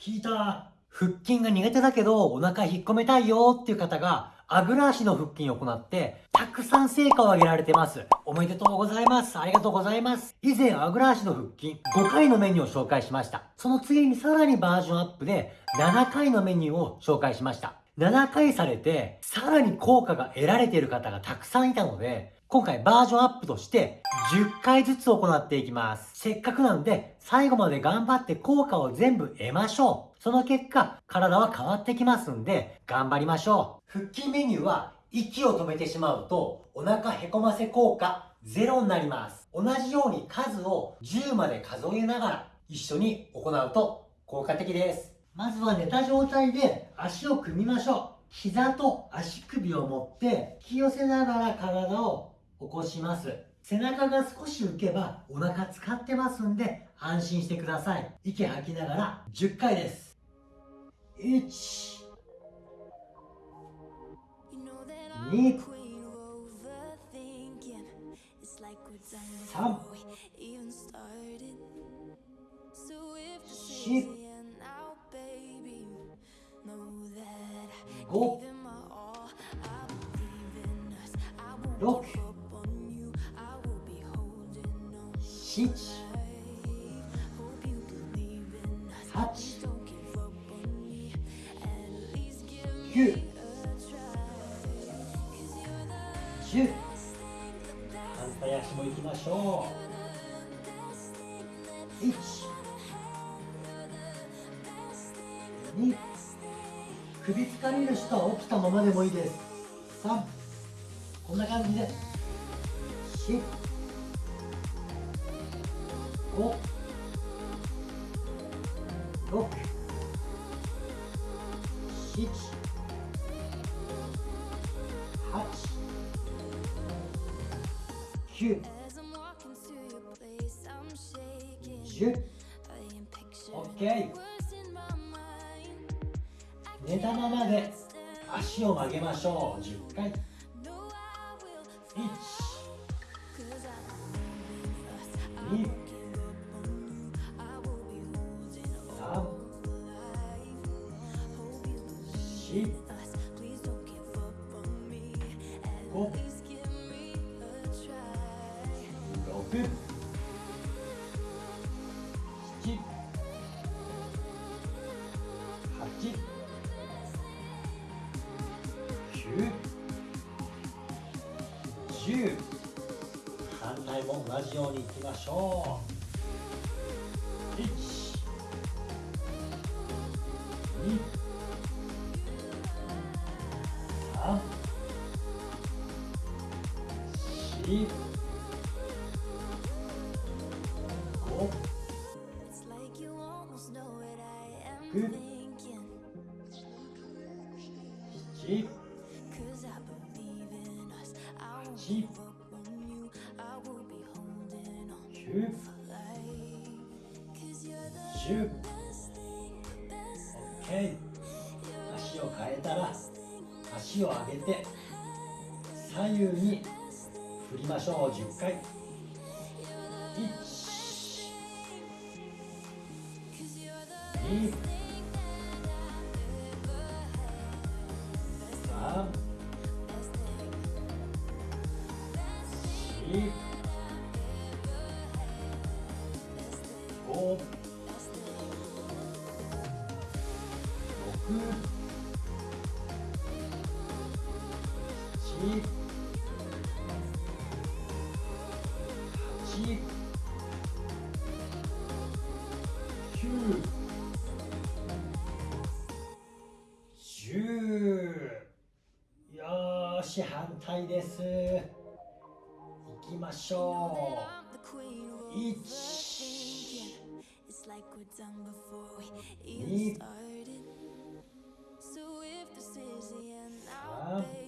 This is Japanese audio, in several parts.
聞いた。腹筋が苦手だけどお腹引っ込めたいよっていう方があぐら足の腹筋を行って、たくさん成果を上げられてます。おめでとうございます。ありがとうございます。以前、あぐら足の腹筋、5回のメニューを紹介しました。その次にさらにバージョンアップで、7回のメニューを紹介しました。7回されて、さらに効果が得られている方がたくさんいたので、今回バージョンアップとして10回ずつ行っていきます。せっかくなので最後まで頑張って効果を全部得ましょう。その結果、体は変わってきますんで頑張りましょう。腹筋メニューは息を止めてしまうとお腹へこませ効果ゼロになります。同じように数を10まで数えながら一緒に行うと効果的です。まずは寝た状態で足を組みましょう。膝と足首を持って引き寄せながら体を起こします。背中が少し浮けばお腹使ってますんで安心してください。息吐きながら10回です。1 2 3 4 5 6七八九十反対足もいきましょう。一二首疲れる人は起きたままでもいいです。三こんな感じで。四5 6 7 8 9 10 OK 寝たままで足を曲げましょう。十回。一、二。き吐き9 10反対も同じようにいきましょう。1 2 3 4 10 10 OK 足を変えたら足を上げて左右に振りましょう10回1 2 6 7よし反対です。いきましょう。1 2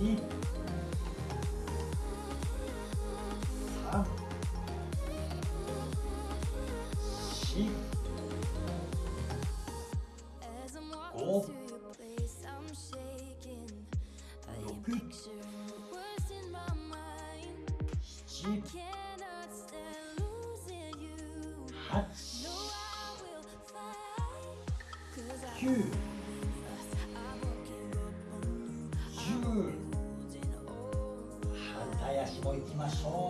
2 3 4 5 6 7 8 9 Oh.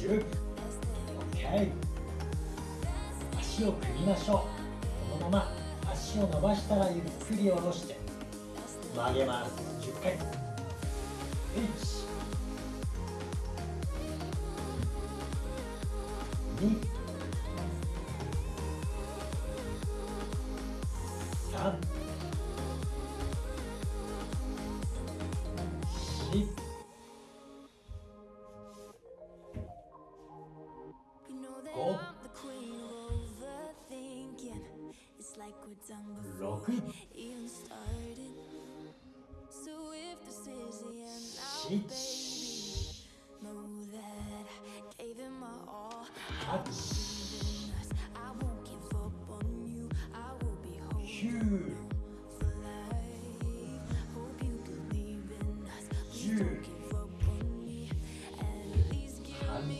10 OK 足を組みましょう。このまま足を伸ばしたらゆっくり下ろして曲げます10回。1 2 3反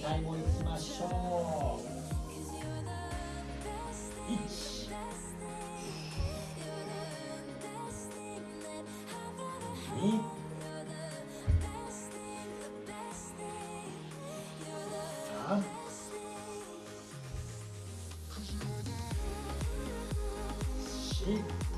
対もいきましょう。1 dit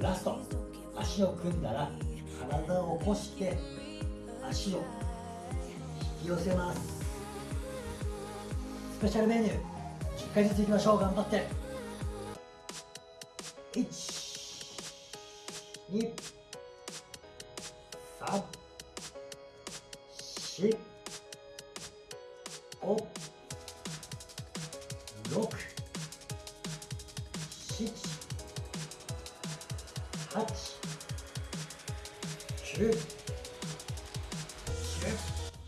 ずらす足を組んだら体を起こして足を引き寄せます。スペシャルメニュー10回ずついきましょう。頑張って。12345え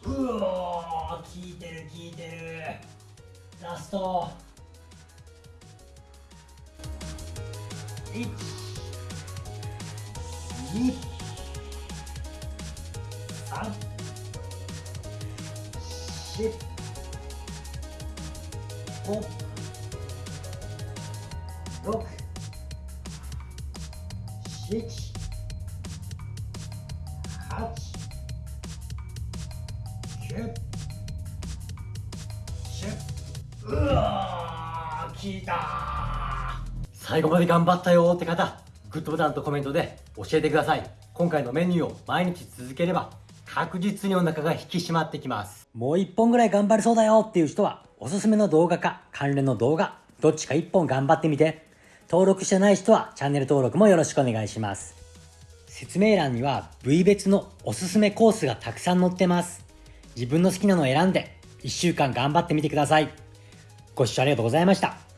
うおー効いてる効いてる。ラスト。12345うわー効いた。最後まで頑張ったよって方グッドボタンとコメントで教えてください。今回のメニューを毎日続ければ確実にお腹が引き締まってきます。もう一本ぐらい頑張れそうだよっていう人はおすすめの動画か関連の動画どっちか一本頑張ってみて。登録してない人はチャンネル登録もよろしくお願いします。説明欄には部位別のおすすめコースがたくさん載ってます。自分の好きなのを選んで1週間頑張ってみてください。ご視聴ありがとうございました。